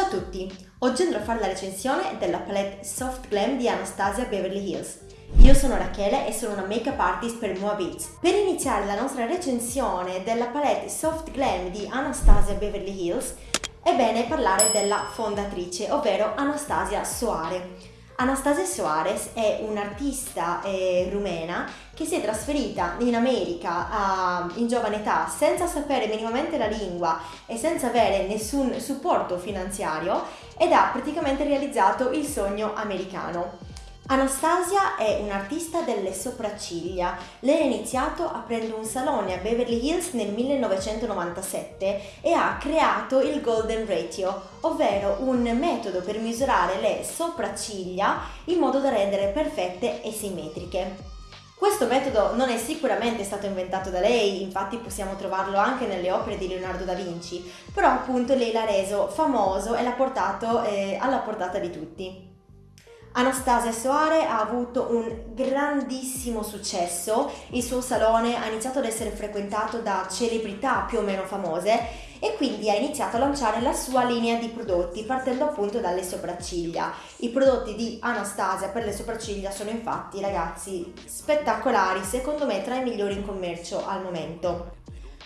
Ciao a tutti! Oggi andrò a fare la recensione della palette Soft Glam di Anastasia Beverly Hills. Io sono Rachele e sono una make-up artist per Mua Beats. Per iniziare la nostra recensione della palette Soft Glam di Anastasia Beverly Hills è bene parlare della fondatrice, ovvero Anastasia Soare. Anastasia Soares è un'artista eh, rumena che si è trasferita in America uh, in giovane età senza sapere minimamente la lingua e senza avere nessun supporto finanziario ed ha praticamente realizzato il sogno americano. Anastasia è un'artista delle sopracciglia. Lei ha iniziato aprendo un salone a Beverly Hills nel 1997 e ha creato il Golden Ratio, ovvero un metodo per misurare le sopracciglia in modo da rendere perfette e simmetriche. Questo metodo non è sicuramente stato inventato da lei, infatti possiamo trovarlo anche nelle opere di Leonardo da Vinci, però appunto lei l'ha reso famoso e l'ha portato eh, alla portata di tutti. Anastasia Soare ha avuto un grandissimo successo, il suo salone ha iniziato ad essere frequentato da celebrità più o meno famose e quindi ha iniziato a lanciare la sua linea di prodotti partendo appunto dalle sopracciglia. I prodotti di Anastasia per le sopracciglia sono infatti ragazzi spettacolari, secondo me tra i migliori in commercio al momento.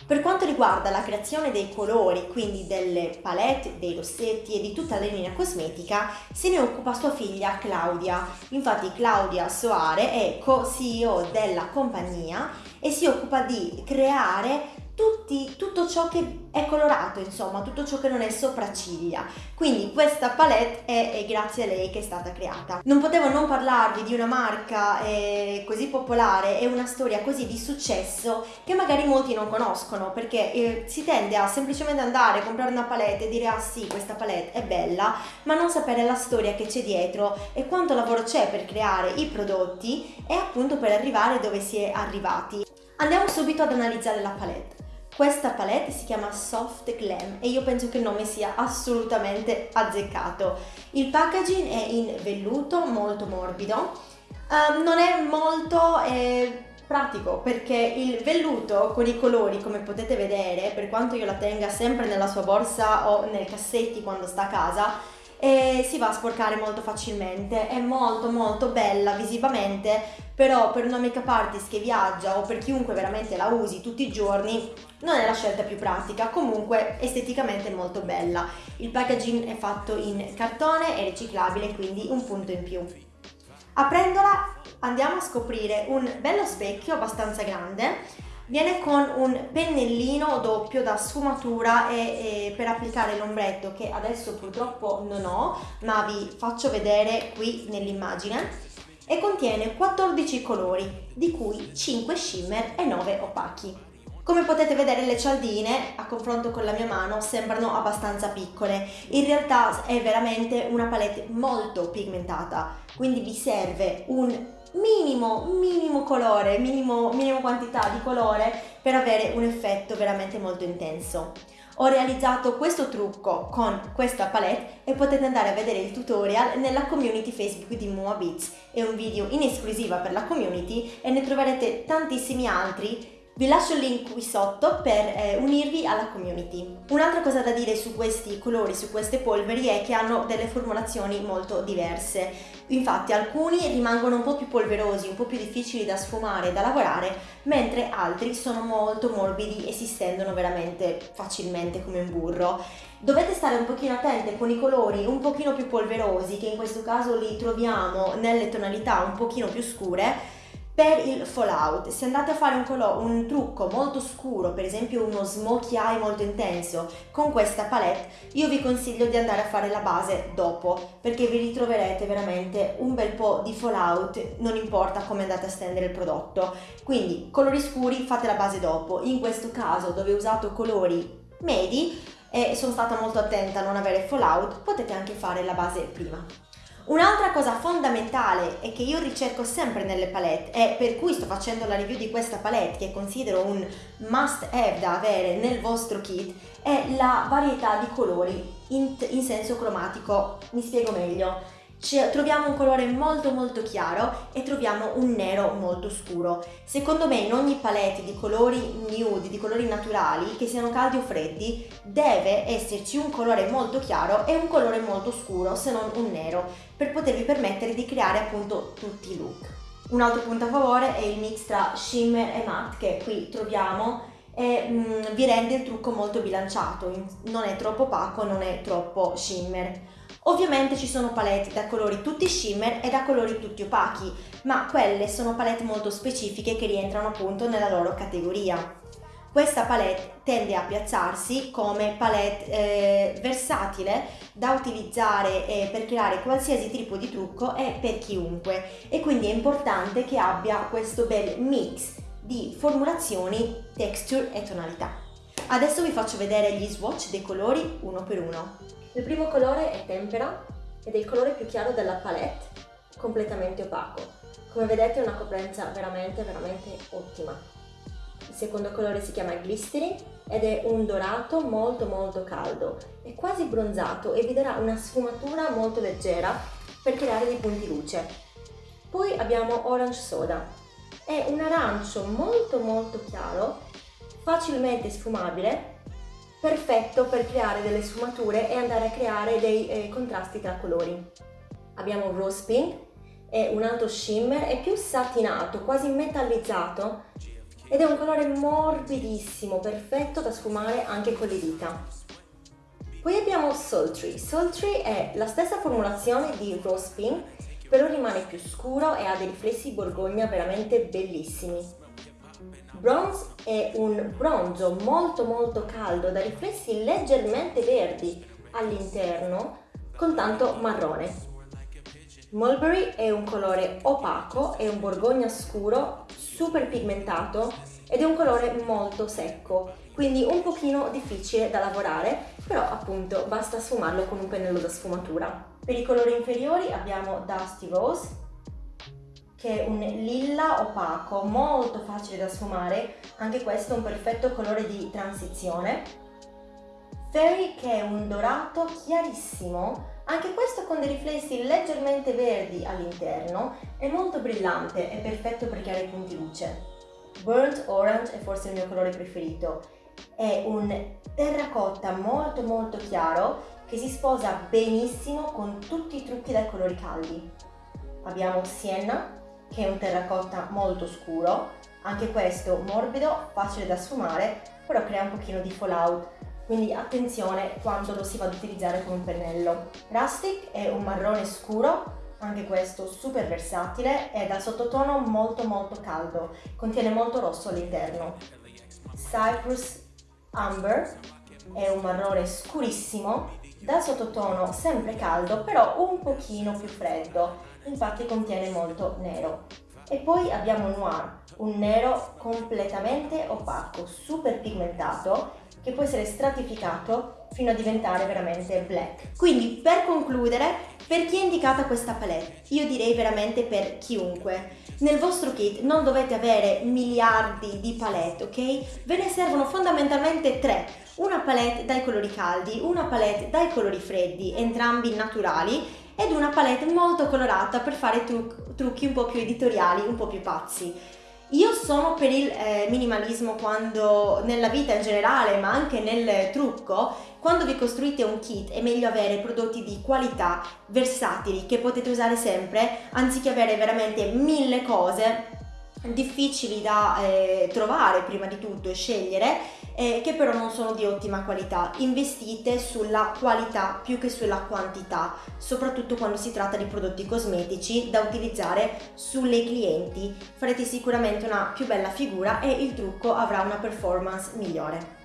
Per quanto riguarda la creazione dei colori, quindi delle palette, dei rossetti e di tutta la linea cosmetica, se ne occupa sua figlia Claudia. Infatti Claudia Soare è co-CEO della compagnia e si occupa di creare tutti, tutto ciò che è colorato, insomma, tutto ciò che non è sopracciglia. Quindi questa palette è, è grazie a lei che è stata creata. Non potevo non parlarvi di una marca eh, così popolare e una storia così di successo che magari molti non conoscono perché eh, si tende a semplicemente andare a comprare una palette e dire ah sì, questa palette è bella, ma non sapere la storia che c'è dietro e quanto lavoro c'è per creare i prodotti e appunto per arrivare dove si è arrivati. Andiamo subito ad analizzare la palette. Questa palette si chiama Soft Glam e io penso che il nome sia assolutamente azzeccato. Il packaging è in velluto molto morbido, um, non è molto eh, pratico perché il velluto con i colori come potete vedere, per quanto io la tenga sempre nella sua borsa o nei cassetti quando sta a casa, e si va a sporcare molto facilmente, è molto molto bella visivamente, però per una make up artist che viaggia o per chiunque veramente la usi tutti i giorni non è la scelta più pratica, comunque esteticamente molto bella. Il packaging è fatto in cartone, è riciclabile, quindi un punto in più. Aprendola andiamo a scoprire un bello specchio abbastanza grande Viene con un pennellino doppio da sfumatura e, e per applicare l'ombretto che adesso purtroppo non ho, ma vi faccio vedere qui nell'immagine e contiene 14 colori, di cui 5 shimmer e 9 opachi. Come potete vedere le cialdine, a confronto con la mia mano, sembrano abbastanza piccole. In realtà è veramente una palette molto pigmentata, quindi vi serve un minimo, minimo colore, minimo, minimo quantità di colore per avere un effetto veramente molto intenso. Ho realizzato questo trucco con questa palette e potete andare a vedere il tutorial nella community Facebook di Mua Beats. È un video in esclusiva per la community e ne troverete tantissimi altri vi lascio il link qui sotto per eh, unirvi alla community. Un'altra cosa da dire su questi colori, su queste polveri è che hanno delle formulazioni molto diverse. Infatti alcuni rimangono un po' più polverosi, un po' più difficili da sfumare e da lavorare, mentre altri sono molto morbidi e si stendono veramente facilmente come un burro. Dovete stare un pochino attente con i colori un pochino più polverosi, che in questo caso li troviamo nelle tonalità un pochino più scure, per il fallout, se andate a fare un, un, trucco molto scuro, per esempio uno smokey eye molto intenso, con questa palette, io vi consiglio di andare a fare la base dopo, perché vi ritroverete veramente un bel po' di fallout, non importa come andate a stendere il prodotto. Quindi, colori scuri, fate la base dopo. In questo caso, dove ho usato colori medi, e sono stata molto attenta a non avere fallout, potete anche fare la base prima. Un'altra cosa fondamentale e che io ricerco sempre nelle palette e per cui sto facendo la review di questa palette che considero un must have da avere nel vostro kit è la varietà di colori in, in senso cromatico. Mi spiego meglio. Troviamo un colore molto molto chiaro e troviamo un nero molto scuro. Secondo me in ogni palette di colori nude, di colori naturali, che siano caldi o freddi, deve esserci un colore molto chiaro e un colore molto scuro, se non un nero, per potervi permettere di creare appunto tutti i look. Un altro punto a favore è il mix tra shimmer e matte che qui troviamo e mm, vi rende il trucco molto bilanciato, non è troppo opaco, non è troppo shimmer. Ovviamente ci sono palette da colori tutti shimmer e da colori tutti opachi, ma quelle sono palette molto specifiche che rientrano appunto nella loro categoria. Questa palette tende a piazzarsi come palette eh, versatile da utilizzare eh, per creare qualsiasi tipo di trucco e per chiunque e quindi è importante che abbia questo bel mix di formulazioni, texture e tonalità. Adesso vi faccio vedere gli swatch dei colori uno per uno. Il primo colore è Tempera ed è il colore più chiaro della palette, completamente opaco. Come vedete è una coprenza veramente veramente ottima. Il secondo colore si chiama Glistering ed è un dorato molto molto caldo, è quasi bronzato e vi darà una sfumatura molto leggera per creare dei punti luce. Poi abbiamo Orange Soda, è un arancio molto molto chiaro, facilmente sfumabile perfetto per creare delle sfumature e andare a creare dei eh, contrasti tra colori. Abbiamo un rose pink, è un altro shimmer, è più satinato, quasi metallizzato ed è un colore morbidissimo, perfetto da sfumare anche con le dita. Poi abbiamo Sultry. Sultry è la stessa formulazione di Rose Pink, però rimane più scuro e ha dei riflessi borgogna veramente bellissimi. Bronze è un bronzo molto molto caldo da riflessi leggermente verdi all'interno con tanto marrone. Mulberry è un colore opaco, è un borgogna scuro, super pigmentato ed è un colore molto secco, quindi un pochino difficile da lavorare, però appunto basta sfumarlo con un pennello da sfumatura. Per i colori inferiori abbiamo Dusty Rose, che è un lilla opaco, molto facile da sfumare, anche questo è un perfetto colore di transizione. Fairy che è un dorato chiarissimo, anche questo con dei riflessi leggermente verdi all'interno, è molto brillante, è perfetto per creare punti luce. Burnt Orange è forse il mio colore preferito, è un terracotta molto molto chiaro che si sposa benissimo con tutti i trucchi dai colori caldi. Abbiamo Sienna, che è un terracotta molto scuro, anche questo morbido, facile da sfumare, però crea un pochino di fallout, quindi attenzione quando lo si va ad utilizzare con un pennello. Rustic è un marrone scuro, anche questo super versatile, è dal sottotono molto molto caldo, contiene molto rosso all'interno. Cyprus Amber è un marrone scurissimo, dal sottotono sempre caldo, però un pochino più freddo, infatti contiene molto nero. E poi abbiamo Noir, un nero completamente opaco, super pigmentato, che può essere stratificato fino a diventare veramente black. Quindi per concludere, per chi è indicata questa palette? Io direi veramente per chiunque. Nel vostro kit non dovete avere miliardi di palette, ok? Ve ne servono fondamentalmente tre. Una palette dai colori caldi, una palette dai colori freddi, entrambi naturali, ed una palette molto colorata per fare truc trucchi un po' più editoriali, un po' più pazzi. Io sono per il eh, minimalismo quando nella vita in generale, ma anche nel trucco, quando vi costruite un kit è meglio avere prodotti di qualità, versatili, che potete usare sempre, anziché avere veramente mille cose difficili da eh, trovare prima di tutto e scegliere eh, che però non sono di ottima qualità. Investite sulla qualità più che sulla quantità, soprattutto quando si tratta di prodotti cosmetici da utilizzare sulle clienti. Farete sicuramente una più bella figura e il trucco avrà una performance migliore.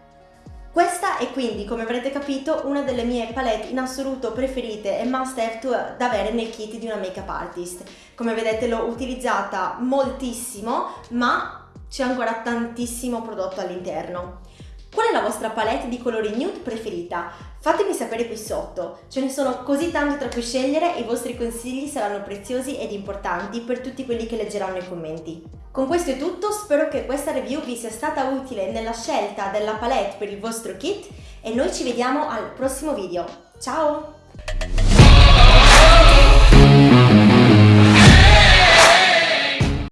Questa è quindi, come avrete capito, una delle mie palette in assoluto preferite e must have to, da avere nel kit di una make-up artist. Come vedete l'ho utilizzata moltissimo, ma c'è ancora tantissimo prodotto all'interno. Qual è la vostra palette di colori nude preferita? Fatemi sapere qui sotto, ce ne sono così tanti tra cui scegliere e i vostri consigli saranno preziosi ed importanti per tutti quelli che leggeranno i commenti. Con questo è tutto, spero che questa review vi sia stata utile nella scelta della palette per il vostro kit e noi ci vediamo al prossimo video. Ciao!